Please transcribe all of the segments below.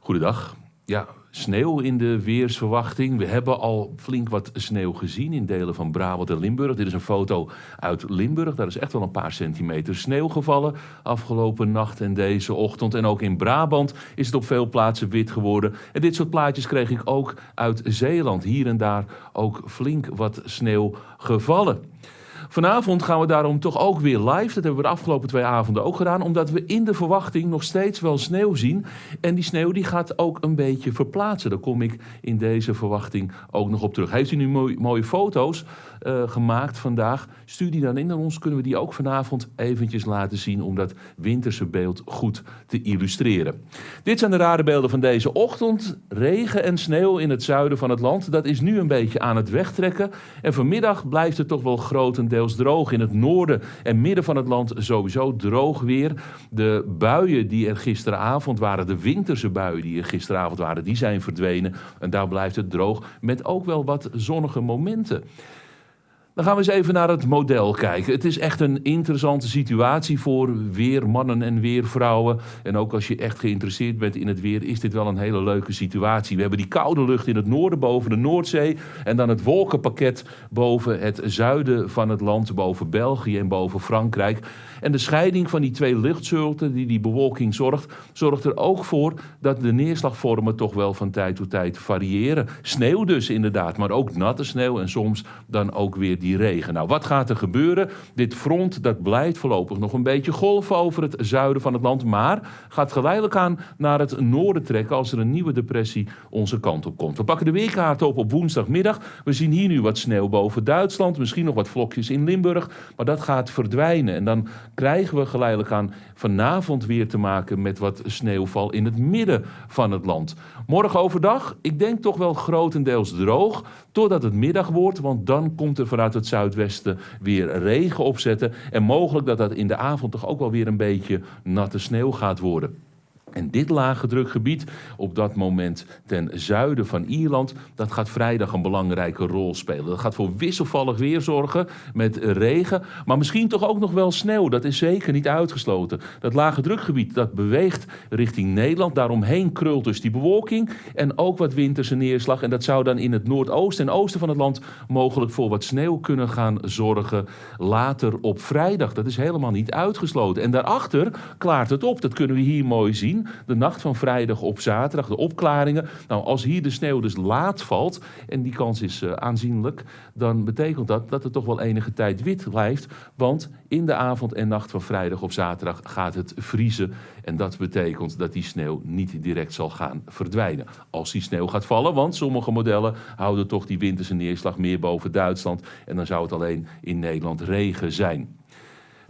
Goedendag. Ja, sneeuw in de weersverwachting. We hebben al flink wat sneeuw gezien in delen van Brabant en Limburg. Dit is een foto uit Limburg. Daar is echt wel een paar centimeter sneeuw gevallen afgelopen nacht en deze ochtend. En ook in Brabant is het op veel plaatsen wit geworden. En dit soort plaatjes kreeg ik ook uit Zeeland. Hier en daar ook flink wat sneeuw gevallen. Vanavond gaan we daarom toch ook weer live. Dat hebben we de afgelopen twee avonden ook gedaan. Omdat we in de verwachting nog steeds wel sneeuw zien. En die sneeuw die gaat ook een beetje verplaatsen. Daar kom ik in deze verwachting ook nog op terug. Heeft u nu mooie, foto's uh, gemaakt vandaag? Stuur die dan in aan ons. Kunnen we die ook vanavond eventjes laten zien. Om dat winterse beeld goed te illustreren. Dit zijn de rare beelden van deze ochtend. Regen en sneeuw in het zuiden van het land. Dat is nu een beetje aan het wegtrekken. En vanmiddag blijft het toch wel grotendeels droog. In het noorden en midden van het land sowieso droog weer. De buien die er gisteravond waren, de winterse buien die er gisteravond waren, die zijn verdwenen. En daar blijft het droog met ook wel wat zonnige momenten. Dan gaan we eens even naar het model kijken. Het is echt een interessante situatie voor weermannen en weervrouwen. En ook als je echt geïnteresseerd bent in het weer, is dit wel een hele leuke situatie. We hebben die koude lucht in het noorden boven de Noordzee. En dan het wolkenpakket boven het zuiden van het land, boven België en boven Frankrijk. En de scheiding van die twee luchtsoorten die die bewolking zorgt, zorgt er ook voor dat de neerslagvormen toch wel van tijd tot tijd variëren. Sneeuw dus inderdaad, maar ook natte sneeuw en soms dan ook weer die regen. Nou, wat gaat er gebeuren? Dit front dat blijft voorlopig nog een beetje golven over het zuiden van het land, maar gaat geleidelijk aan naar het noorden trekken als er een nieuwe depressie onze kant op komt. We pakken de weerkaart op op woensdagmiddag. We zien hier nu wat sneeuw boven Duitsland, misschien nog wat vlokjes in Limburg, maar dat gaat verdwijnen. En dan krijgen we geleidelijk aan vanavond weer te maken met wat sneeuwval in het midden van het land. Morgen overdag, ik denk toch wel grotendeels droog, totdat het middag wordt, want dan komt er vanuit het zuidwesten weer regen opzetten. En mogelijk dat dat in de avond toch ook wel weer een beetje natte sneeuw gaat worden. En dit lage drukgebied, op dat moment ten zuiden van Ierland, dat gaat vrijdag een belangrijke rol spelen. Dat gaat voor wisselvallig weer zorgen met regen, maar misschien toch ook nog wel sneeuw. Dat is zeker niet uitgesloten. Dat lage drukgebied dat beweegt richting Nederland. Daaromheen krult dus die bewolking en ook wat winterse neerslag. En dat zou dan in het noordoosten en oosten van het land mogelijk voor wat sneeuw kunnen gaan zorgen later op vrijdag. Dat is helemaal niet uitgesloten. En daarachter klaart het op. Dat kunnen we hier mooi zien de nacht van vrijdag op zaterdag, de opklaringen. Nou, als hier de sneeuw dus laat valt, en die kans is uh, aanzienlijk, dan betekent dat dat er toch wel enige tijd wit blijft. Want in de avond en nacht van vrijdag op zaterdag gaat het vriezen. En dat betekent dat die sneeuw niet direct zal gaan verdwijnen. Als die sneeuw gaat vallen, want sommige modellen houden toch die winterse neerslag meer boven Duitsland. En dan zou het alleen in Nederland regen zijn.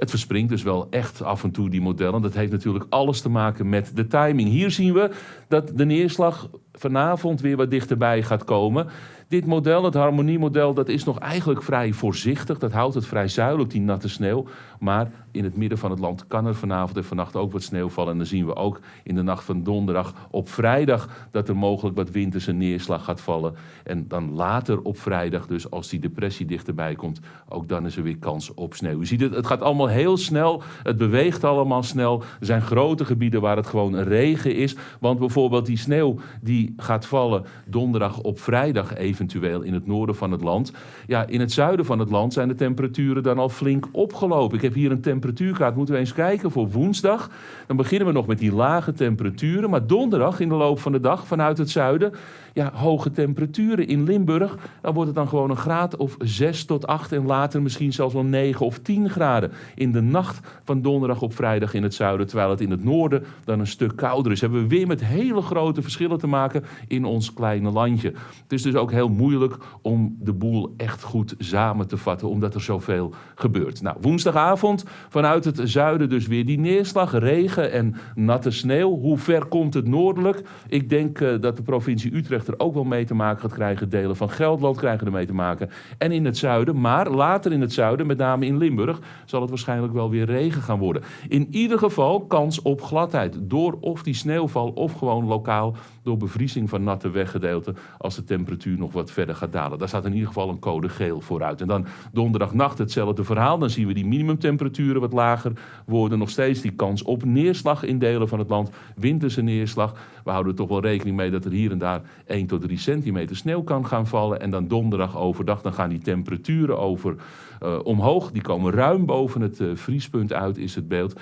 Het verspringt dus wel echt af en toe die modellen. Dat heeft natuurlijk alles te maken met de timing. Hier zien we dat de neerslag vanavond weer wat dichterbij gaat komen. Dit model, het harmoniemodel, dat is nog eigenlijk vrij voorzichtig. Dat houdt het vrij zuidelijk, die natte sneeuw. Maar in het midden van het land kan er vanavond en vannacht ook wat sneeuw vallen. En dan zien we ook in de nacht van donderdag op vrijdag dat er mogelijk wat winterse neerslag gaat vallen. En dan later op vrijdag, dus als die depressie dichterbij komt, ook dan is er weer kans op sneeuw. U ziet het, het gaat allemaal heel snel. Het beweegt allemaal snel. Er zijn grote gebieden waar het gewoon regen is. Want bijvoorbeeld die sneeuw die gaat vallen donderdag op vrijdag eventueel in het noorden van het land. Ja, in het zuiden van het land zijn de temperaturen dan al flink opgelopen. Ik heb hier een temperatuurkaart. Moeten we eens kijken voor woensdag. Dan beginnen we nog met die lage temperaturen. Maar donderdag in de loop van de dag vanuit het zuiden ja, hoge temperaturen in Limburg. Dan wordt het dan gewoon een graad of 6 tot 8 en later misschien zelfs wel 9 of 10 graden. In de nacht van donderdag op vrijdag in het zuiden, terwijl het in het noorden dan een stuk kouder is. Hebben we weer met hele grote verschillen te maken in ons kleine landje. Het is dus ook heel moeilijk om de boel echt goed samen te vatten, omdat er zoveel gebeurt. Nou, woensdagavond vanuit het zuiden dus weer die neerslag, regen en natte sneeuw. Hoe ver komt het noordelijk? Ik denk uh, dat de provincie Utrecht er ook wel mee te maken gaat krijgen. Delen van Gelderland krijgen er mee te maken. En in het zuiden, maar later in het zuiden, met name in Limburg, zal het waarschijnlijk wel weer regen gaan worden. In ieder geval kans op gladheid. Door of die sneeuwval of gewoon lokaal door bevriezing van natte weggedeelten als de temperatuur nog wat verder gaat dalen. Daar staat in ieder geval een code geel vooruit. En dan donderdagnacht hetzelfde verhaal. Dan zien we die minimumtemperaturen wat lager worden. Nog steeds die kans op neerslag in delen van het land. Winterse neerslag. We houden er toch wel rekening mee dat er hier en daar 1 tot 3 centimeter sneeuw kan gaan vallen. En dan donderdag overdag dan gaan die temperaturen over uh, omhoog. Die komen ruim boven het uh, vriespunt uit, is het beeld.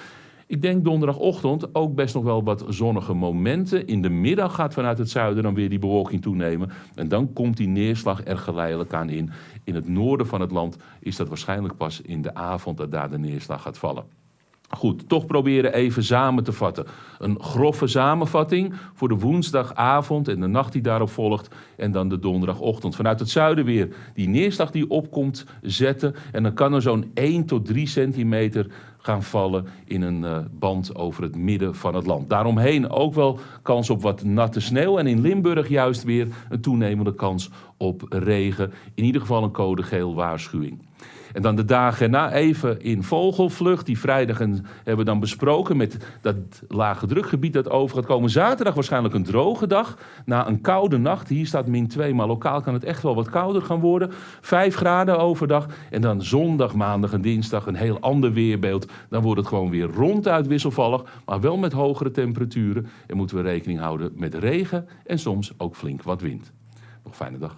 Ik denk donderdagochtend ook best nog wel wat zonnige momenten. In de middag gaat vanuit het zuiden dan weer die bewolking toenemen. En dan komt die neerslag er geleidelijk aan in. In het noorden van het land is dat waarschijnlijk pas in de avond dat daar de neerslag gaat vallen. Goed, toch proberen even samen te vatten. Een grove samenvatting voor de woensdagavond en de nacht die daarop volgt. En dan de donderdagochtend. Vanuit het zuiden weer die neerslag die opkomt zetten. En dan kan er zo'n 1 tot 3 centimeter gaan vallen in een uh, band over het midden van het land. Daaromheen ook wel kans op wat natte sneeuw. En in Limburg juist weer een toenemende kans op regen. In ieder geval een code geel waarschuwing. En dan de dagen erna even in vogelvlucht. Die vrijdag hebben we dan besproken met dat lage drukgebied dat over gaat komen. Zaterdag waarschijnlijk een droge dag. Na een koude nacht. Hier staat min 2, maar lokaal kan het echt wel wat kouder gaan worden. 5 graden overdag. En dan zondag, maandag en dinsdag een heel ander weerbeeld. Dan wordt het gewoon weer ronduit wisselvallig. Maar wel met hogere temperaturen. En moeten we rekening houden met regen en soms ook flink wat wind. Nog fijne dag.